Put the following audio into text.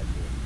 that shit.